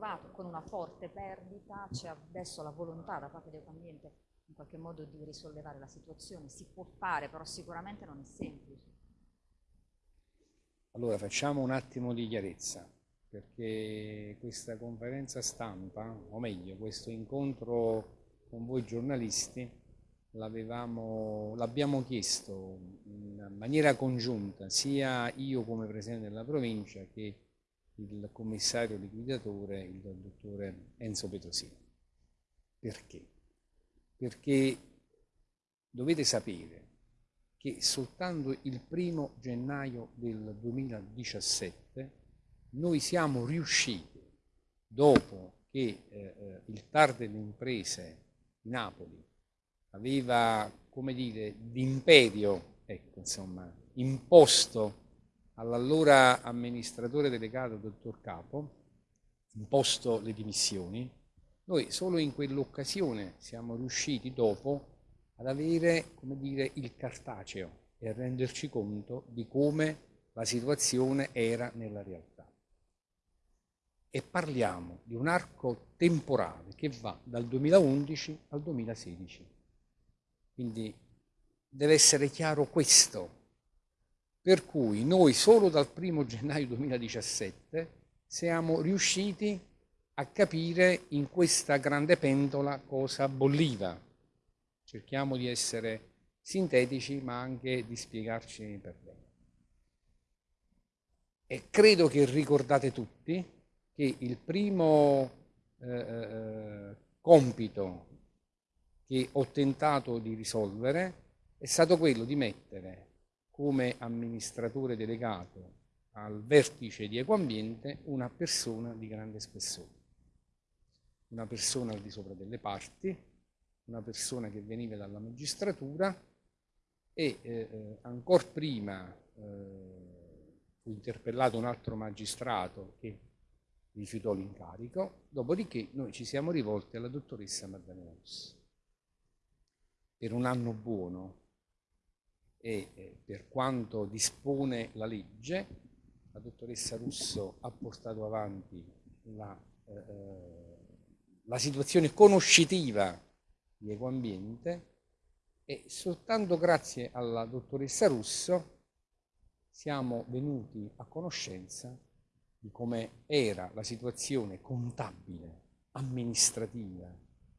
trovato con una forte perdita, c'è adesso la volontà da parte del ambiente in qualche modo di risollevare la situazione, si può fare, però sicuramente non è semplice. Allora facciamo un attimo di chiarezza, perché questa conferenza stampa, o meglio, questo incontro con voi giornalisti, l'abbiamo chiesto in maniera congiunta, sia io come Presidente della provincia che il commissario liquidatore, il dottore Enzo Petrosini. Perché? Perché dovete sapere che soltanto il primo gennaio del 2017 noi siamo riusciti, dopo che eh, eh il TAR delle imprese di Napoli aveva, come dire, d'imperio, ecco, insomma, imposto all'allora amministratore delegato, dottor Capo, imposto le dimissioni, noi solo in quell'occasione siamo riusciti dopo ad avere, come dire, il cartaceo e a renderci conto di come la situazione era nella realtà. E parliamo di un arco temporale che va dal 2011 al 2016. Quindi deve essere chiaro questo. Per cui noi solo dal 1 gennaio 2017 siamo riusciti a capire in questa grande pentola cosa bolliva. Cerchiamo di essere sintetici ma anche di spiegarci per bene. E credo che ricordate tutti che il primo eh, eh compito che ho tentato di risolvere è stato quello di mettere come amministratore delegato al vertice di Ecoambiente una persona di grande spessore, una persona al di sopra delle parti, una persona che veniva dalla magistratura e eh, eh ancora prima eh, fu interpellato un altro magistrato che rifiutò l'incarico, dopodiché noi ci siamo rivolti alla dottoressa Maddalena Rossi. Per un anno buono e eh, per quanto dispone la legge, la dottoressa Russo ha portato avanti la, eh, eh, la situazione conoscitiva di Ecoambiente e soltanto grazie alla dottoressa Russo siamo venuti a conoscenza di come era la situazione contabile, amministrativa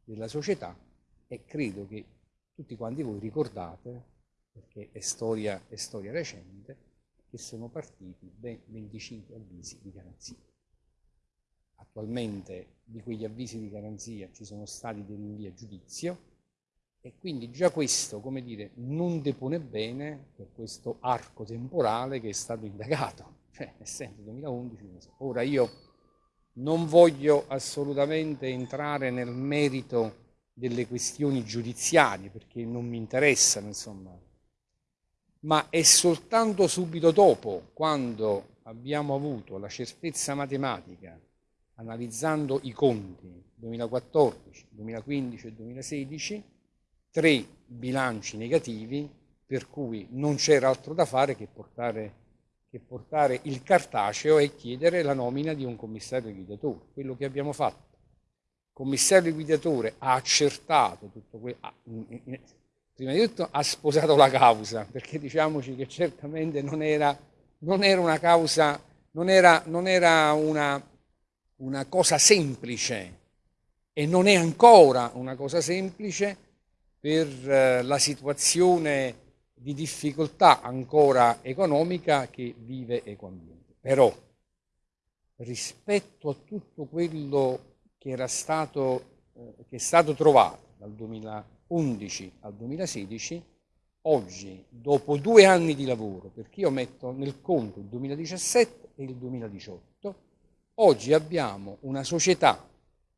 della società e credo che tutti quanti voi ricordate, perché è storia, è storia recente, che sono partiti ben 25 avvisi di garanzia. Attualmente di quegli avvisi di garanzia ci sono stati dei rinvii a giudizio e quindi già questo, come dire, non depone bene per questo arco temporale che è stato indagato, cioè nel senso 2011. Ora io non voglio assolutamente entrare nel merito delle questioni giudiziarie perché non mi interessano, insomma, ma è soltanto subito dopo, quando abbiamo avuto la certezza matematica, analizzando i conti 2014, 2015 e 2016, tre bilanci negativi, per cui non c'era altro da fare che portare, che portare il cartaceo e chiedere la nomina di un commissario liquidatore, quello che abbiamo fatto. Commissario liquidatore ha accertato tutto questo, prima di tutto ha sposato la causa, perché diciamoci che certamente non era, non era una causa, non era, non era una, una cosa semplice e non è ancora una cosa semplice per eh, la situazione di difficoltà ancora economica che vive Ecoambiente. Però rispetto a tutto quello che, era stato, eh, che è stato trovato dal 2011 al 2016, oggi, dopo due anni di lavoro, perché io metto nel conto il 2017 e il 2018, oggi abbiamo una società,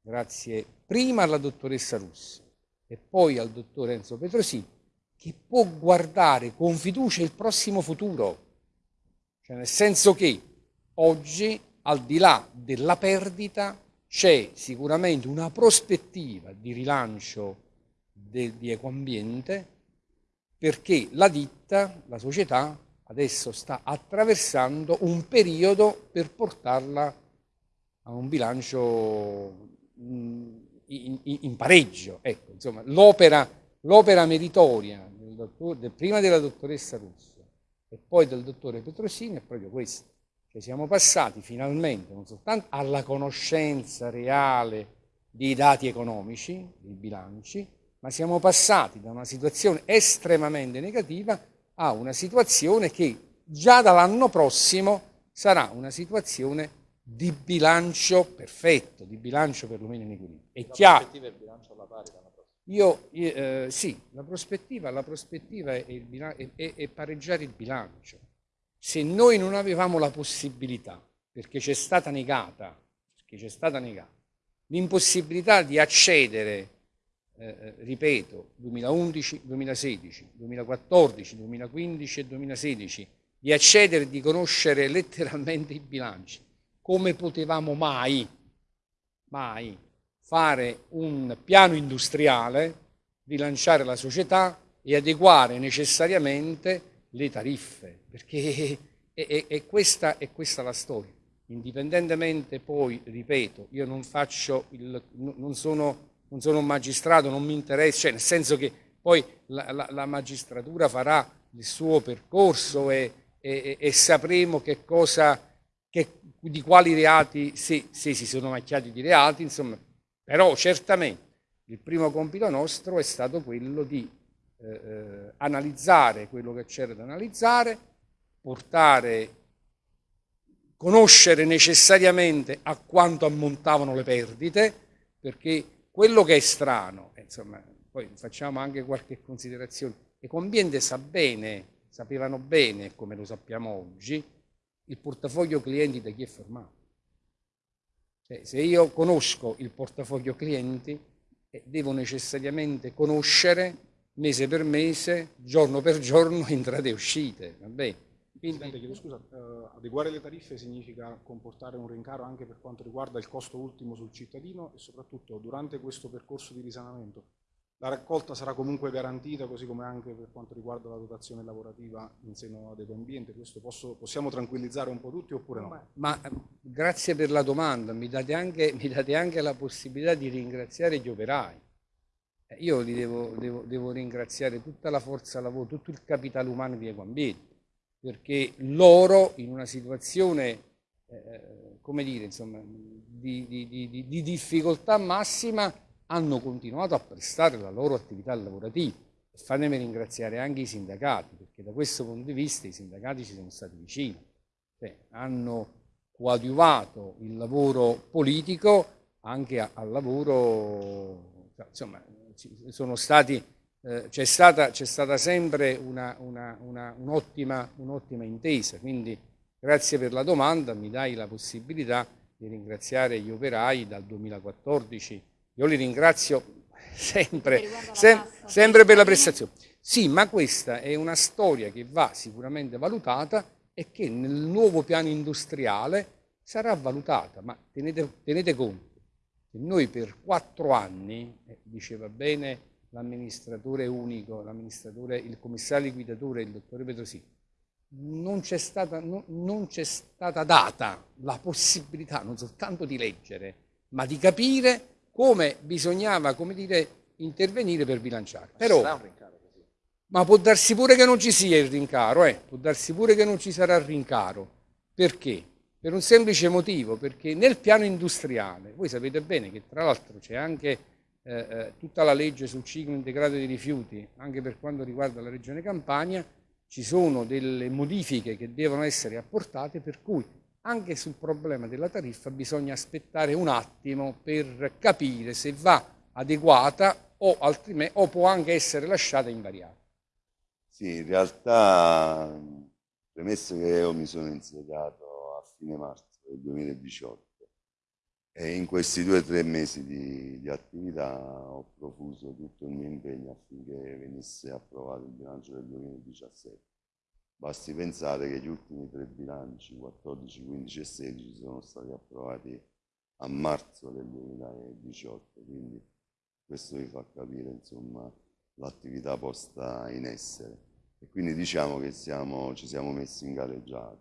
grazie prima alla dottoressa Russi e poi al dottor Enzo Petrosini, che può guardare con fiducia il prossimo futuro. Cioè nel senso che oggi, al di là della perdita, c'è sicuramente una prospettiva di rilancio de, di ecoambiente perché la ditta, la società, adesso sta attraversando un periodo per portarla a un bilancio in, in, in pareggio. Ecco, l'opera, meritoria del dottor, del, prima della dottoressa Russo e poi del dottore Petrosini è proprio questa. Cioè siamo passati finalmente non soltanto alla conoscenza reale dei dati economici, dei bilanci, ma siamo passati da una situazione estremamente negativa a una situazione che già dall'anno prossimo sarà una situazione di bilancio perfetto, di bilancio perlomeno in equilibrio. È la chiaro. prospettiva è il bilancio alla pari l'anno prossimo? Io, eh, sì, la prospettiva, la prospettiva è, è, è, è pareggiare il bilancio. Se noi non avevamo la possibilità, perché c'è stata negata, perché c'è stata negata, l'impossibilità di accedere, eh, ripeto, 2011, 2016, 2014, 2015 e 2016, di accedere e di conoscere letteralmente i bilanci, come potevamo mai, mai fare un piano industriale, rilanciare la società e adeguare necessariamente le tariffe, perché è, è, è, questa, è questa la storia. Indipendentemente poi, ripeto, io non faccio il, non sono, non sono un magistrato, non mi interessa, cioè nel senso che poi la, la, la magistratura farà il suo percorso e, e, e sapremo che cosa, che, di quali reati, se, se, si sono macchiati di reati, insomma, però certamente il primo compito nostro è stato quello di eh, eh analizzare quello che c'era da analizzare, portare, conoscere necessariamente a quanto ammontavano le perdite, perché quello che è strano, eh, insomma, poi facciamo anche qualche considerazione, e Conviente sa bene, sapevano bene, come lo sappiamo oggi, il portafoglio clienti da chi è formato. Cioè, se io conosco il portafoglio clienti, eh, devo necessariamente conoscere mese per mese, giorno per giorno, entrate e uscite. Vabbè. Quindi... Presidente, chiedo scusa, uh, adeguare le tariffe significa comportare un rincaro anche per quanto riguarda il costo ultimo sul cittadino e soprattutto durante questo percorso di risanamento la raccolta sarà comunque garantita, così come anche per quanto riguarda la dotazione lavorativa in seno ad Ecoambiente. Questo posso, possiamo tranquillizzare un po' tutti oppure no? Ma, ma grazie per la domanda, mi date, anche, mi date, anche, la possibilità di ringraziare gli operai. Eh, io li devo, devo, devo, ringraziare tutta la forza lavoro, tutto il capitale umano di Ecoambiente, perché loro in una situazione, eh, come dire, insomma, di, di, di, di difficoltà massima hanno continuato a prestare la loro attività lavorativa. Fatemi ringraziare anche i sindacati, perché da questo punto di vista i sindacati ci sono stati vicini, cioè, hanno coadiuvato il lavoro politico anche al lavoro, insomma, sono stati, eh, c'è, stata, stata, sempre un'ottima una, un intesa, quindi grazie per la domanda, mi dai la possibilità di ringraziare gli operai dal 2014 io li ringrazio sempre, sem sempre per la prestazione. Sì, ma questa è una storia che va sicuramente valutata e che nel nuovo piano industriale sarà valutata, ma tenete, tenete conto che noi per quattro anni, eh, diceva bene l'amministratore unico, l'amministratore, il commissario liquidatore, il dottore Petrosini, non c'è stata, no, non stata data la possibilità non soltanto di leggere, ma di capire come bisognava, come dire, intervenire per bilanciare. Però, ma può darsi pure che non ci sia il rincaro, eh? può darsi pure che non ci sarà il rincaro. Perché? Per un semplice motivo, perché nel piano industriale, voi sapete bene che tra l'altro c'è anche eh, eh, tutta la legge sul ciclo integrato dei rifiuti, anche per quanto riguarda la regione Campania, ci sono delle modifiche che devono essere apportate per cui anche sul problema della tariffa bisogna aspettare un attimo per capire se va adeguata o, o può anche essere lasciata invariata. Sì, in realtà, premesso che io mi sono insediato a fine marzo del 2018 e in questi due o tre mesi di, di attività ho profuso tutto il mio impegno affinché venisse approvato il bilancio del 2017 Basti pensare che gli ultimi tre bilanci, 14, 15 e 16, sono stati approvati a marzo del 2018, quindi questo vi fa capire l'attività posta in essere. E quindi diciamo che siamo, ci siamo messi in gareggiato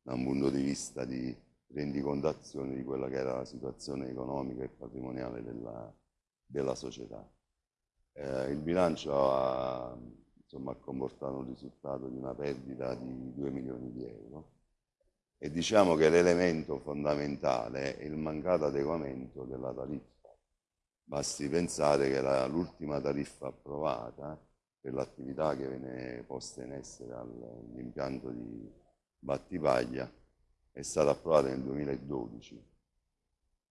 da un punto di vista di rendicontazione di quella che era la situazione economica e patrimoniale della, della società. Eh, il bilancio ha, insomma, comportato un risultato di una perdita di 2 milioni di euro e diciamo che l'elemento fondamentale è il mancato adeguamento della tariffa. Basti pensare che l'ultima tariffa approvata per l'attività che viene posta in essere all'impianto di Battipaglia è stata approvata nel 2012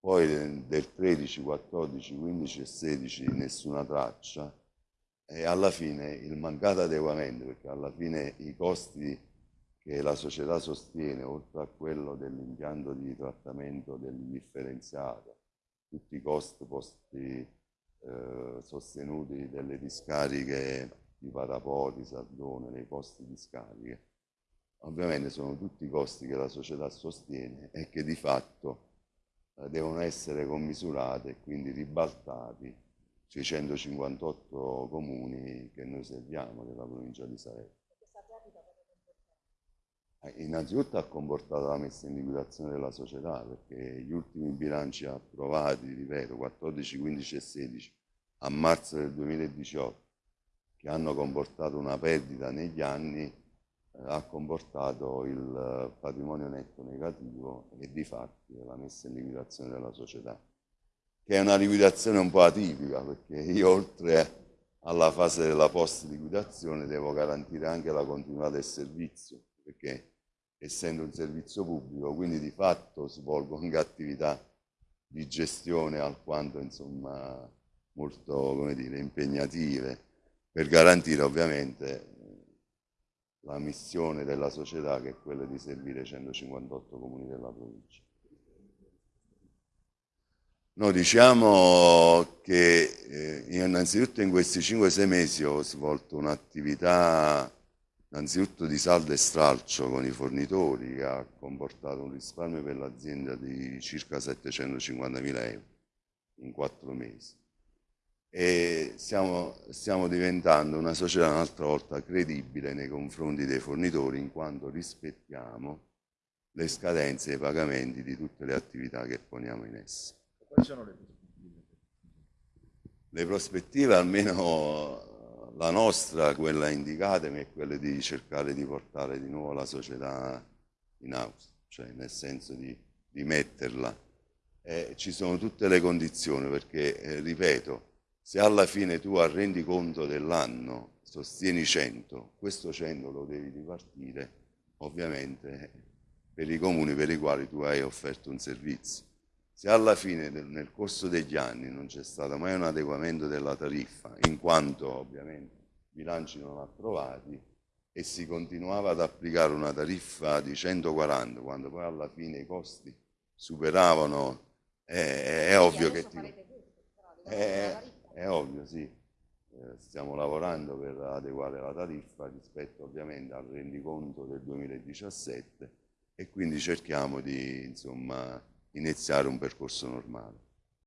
poi del 13, 14, 15 e 16 nessuna traccia. E alla fine il mancato adeguamento perché alla fine i costi che la società sostiene oltre a quello dell'impianto di trattamento dell'indifferenziato tutti i costi posti, eh, sostenuti delle discariche di Parapoti, Sardone, dei costi di scariche ovviamente sono tutti costi che la società sostiene e che di fatto eh, devono essere commisurate e quindi ribaltati sui 158 comuni che noi serviamo della provincia di Salerno. Eh, innanzitutto ha comportato la messa in liquidazione della società perché gli ultimi bilanci approvati, ripeto, 14, 15 e 16 a marzo del 2018 che hanno comportato una perdita negli anni ha comportato il eh, patrimonio netto negativo e di fatti la messa in liquidazione della società, che è una liquidazione un po' atipica perché io oltre alla fase della post liquidazione devo garantire anche la continuità del servizio, perché essendo un servizio pubblico, quindi di fatto svolgo anche attività di gestione alquanto insomma molto come dire, impegnative per garantire ovviamente la missione della società che è quella di servire 158 comuni della provincia. Noi diciamo che eh, innanzitutto in questi 5-6 mesi ho svolto un'attività innanzitutto di saldo e stralcio con i fornitori che ha comportato un risparmio per l'azienda di circa 750.000 euro in 4 mesi e stiamo, stiamo diventando una società un'altra volta credibile nei confronti dei fornitori in quanto rispettiamo le scadenze e i pagamenti di tutte le attività che poniamo in essere. Quali sono le prospettive? Le prospettive, almeno la nostra, quella indicata, è quella di cercare di portare di nuovo la società in house, cioè nel senso di, di metterla. Eh, ci sono tutte le condizioni perché, eh, ripeto, se alla fine tu a conto dell'anno sostieni 100, questo 100 lo devi ripartire ovviamente per i comuni per i quali tu hai offerto un servizio. Se alla fine nel corso degli anni non c'è stato mai un adeguamento della tariffa, in quanto ovviamente i bilanci non approvati, e si continuava ad applicare una tariffa di 140 quando poi alla fine i costi superavano, è, è ovvio che ti... È, è ovvio, sì, eh, stiamo lavorando per adeguare la tariffa rispetto ovviamente al rendiconto del 2017 e quindi cerchiamo di insomma, iniziare un percorso normale.